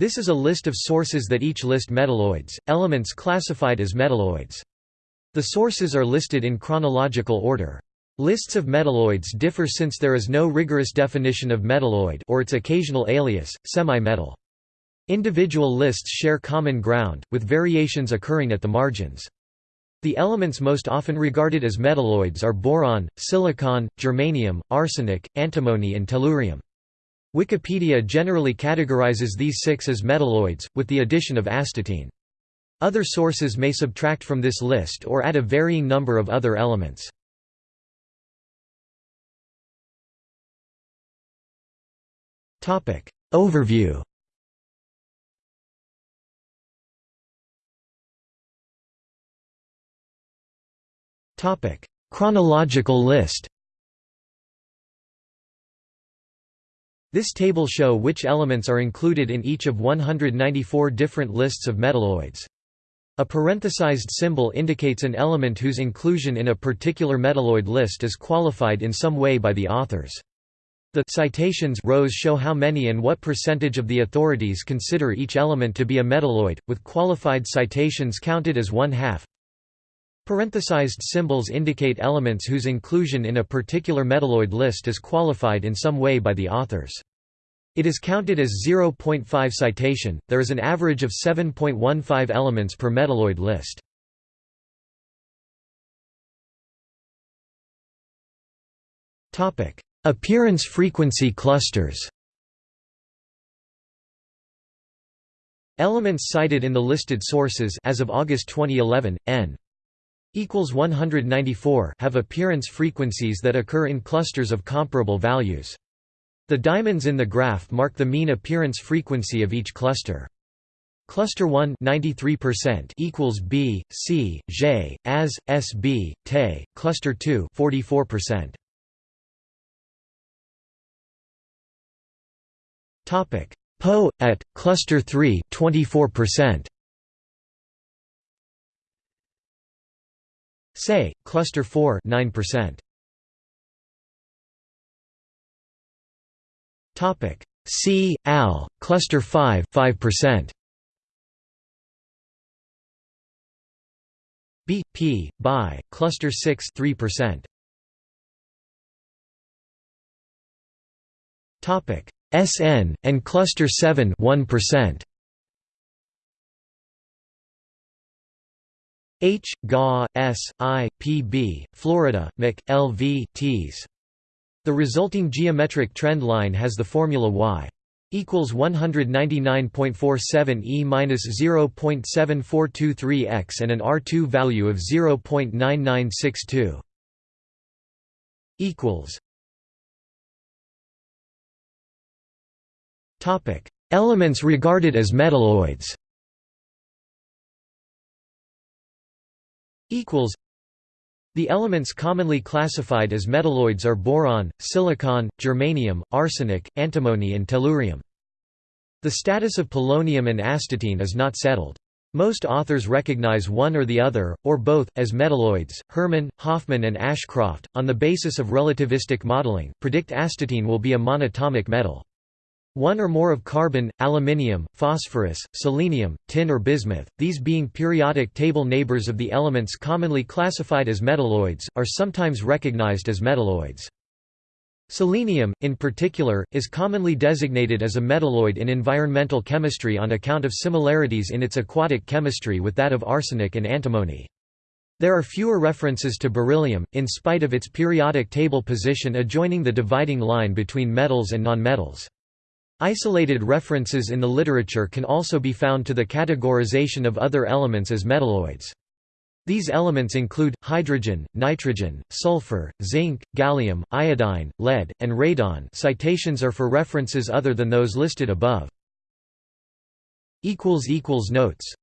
This is a list of sources that each list metalloids, elements classified as metalloids. The sources are listed in chronological order. Lists of metalloids differ since there is no rigorous definition of metalloid or its occasional alias, semi-metal. Individual lists share common ground, with variations occurring at the margins. The elements most often regarded as metalloids are boron, silicon, germanium, arsenic, antimony and tellurium. Wikipedia generally categorizes these six as metalloids, with the addition of astatine. Other sources may subtract from this list or add a varying number of other elements. Overview Chronological list This table show which elements are included in each of 194 different lists of metalloids. A parenthesized symbol indicates an element whose inclusion in a particular metalloid list is qualified in some way by the authors. The citations rows show how many and what percentage of the authorities consider each element to be a metalloid, with qualified citations counted as one half. Parenthesized symbols indicate elements whose inclusion in a particular metalloid list is qualified in some way by the authors. It is counted as 0.5 citation, there is an average of 7.15 elements per metalloid list. Appearance frequency clusters Elements cited in the listed sources as of August 2011, n equals 194 have appearance frequencies that occur in clusters of comparable values. The diamonds in the graph mark the mean appearance frequency of each cluster. Cluster 1 93% equals B, C, J, AS, SB, TE, cluster 2 44%. Topic: PO at cluster 3 24%. Say, cluster 4 9%. Topic C AL cluster 5 5%. B P BI cluster 6 3%. Topic SN and cluster 7 1%. H, GA, S. I. P. B., Florida, MIC, LV, Ts. The resulting geometric trend line has the formula y equals 199.47 e minus 0.7423 x and an R2 value of 0.9962 equals Topic Elements regarded as metalloids equals the elements commonly classified as metalloids are boron, silicon, germanium, arsenic, antimony and tellurium. The status of polonium and astatine is not settled. Most authors recognize one or the other, or both, as metalloids. Hermann, Hoffmann, and Ashcroft, on the basis of relativistic modeling, predict astatine will be a monatomic metal. One or more of carbon, aluminium, phosphorus, selenium, tin or bismuth, these being periodic table neighbors of the elements commonly classified as metalloids, are sometimes recognized as metalloids. Selenium, in particular, is commonly designated as a metalloid in environmental chemistry on account of similarities in its aquatic chemistry with that of arsenic and antimony. There are fewer references to beryllium, in spite of its periodic table position adjoining the dividing line between metals and nonmetals. Isolated references in the literature can also be found to the categorization of other elements as metalloids. These elements include, hydrogen, nitrogen, sulfur, zinc, gallium, iodine, lead, and radon citations are for references other than those listed above. Notes